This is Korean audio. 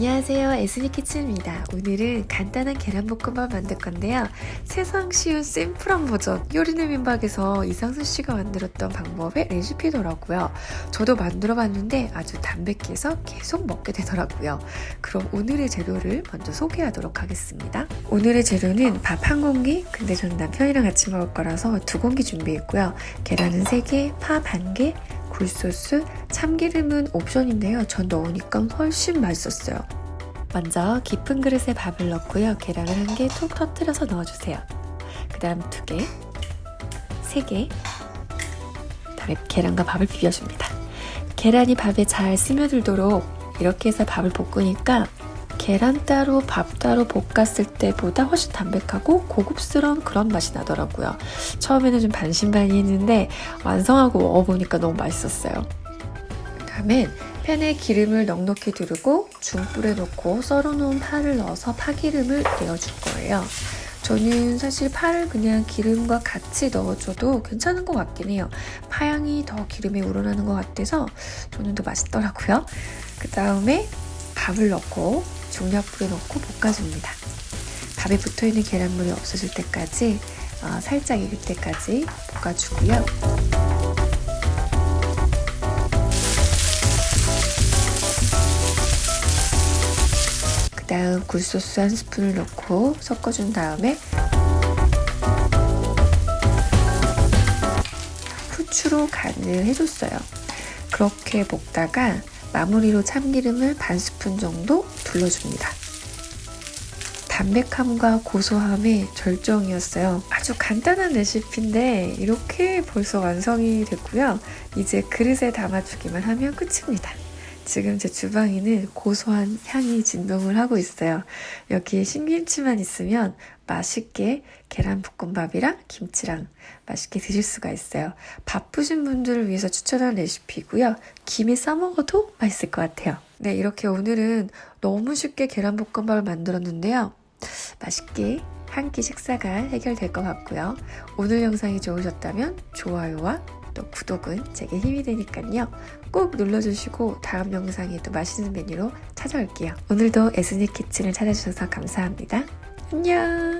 안녕하세요. 에스니키츠입니다. 오늘은 간단한 계란볶음밥 만들 건데요. 세상 쉬운 심플한 버전 요리는 민박에서 이상수씨가 만들었던 방법의 레시피더라고요. 저도 만들어 봤는데 아주 담백해서 계속 먹게 되더라고요. 그럼 오늘의 재료를 먼저 소개하도록 하겠습니다. 오늘의 재료는 밥 한 공기 근데 전 남편이랑 같이 먹을 거라서 두 공기 준비했고요. 계란은 3개, 파 반개, 굴소스, 참기름은 옵션인데요. 전 넣으니까 훨씬 맛있었어요. 먼저 깊은 그릇에 밥을 넣고요. 계란을 한개툭 터뜨려서 넣어주세요. 그 다음 두 개, 세 개, 다음에 계란과 밥을 비벼줍니다. 계란이 밥에 잘 스며들도록 이렇게 해서 밥을 볶으니까 계란 따로 밥 따로 볶았을 때보다 훨씬 담백하고 고급스러운 그런 맛이 나더라고요. 처음에는 좀 반신반의했는데 완성하고 먹어보니까 너무 맛있었어요. 다음엔 팬에 기름을 넉넉히 두르고 중불에 넣고 썰어놓은 파를 넣어서 파기름을 내어줄 거예요. 저는 사실 파를 그냥 기름과 같이 넣어줘도 괜찮은 것 같긴 해요. 파향이 더 기름에 우러나는 것 같아서 저는 더 맛있더라고요. 그 다음에 밥을 넣고 중약불에 넣고 볶아줍니다. 밥에 붙어있는 계란물이 없어질 때까지 어, 살짝 익을 때까지 볶아주고요. 그 다음 굴소스 한 스푼을 넣고 섞어준 다음에 후추로 간을 해줬어요. 그렇게 볶다가 마무리로 참기름을 반 스푼 정도 둘러줍니다. 담백함과 고소함의 절정이었어요. 아주 간단한 레시피인데 이렇게 벌써 완성이 됐고요. 이제 그릇에 담아주기만 하면 끝입니다. 지금 제 주방에는 고소한 향이 진동을 하고 있어요. 여기에 신김치만 있으면 맛있게 계란볶음밥이랑 김치랑 맛있게 드실 수가 있어요. 바쁘신 분들을 위해서 추천한 레시피고요. 김에 싸먹어도 맛있을 것 같아요. 네, 이렇게 오늘은 너무 쉽게 계란볶음밥을 만들었는데요. 맛있게 한 끼 식사가 해결될 것 같고요. 오늘 영상이 좋으셨다면 좋아요와 또 구독은 제게 힘이 되니까요. 꼭 눌러주시고 다음 영상에도 맛있는 메뉴로 찾아올게요. 오늘도 에스닉 키친을 찾아주셔서 감사합니다. 안녕!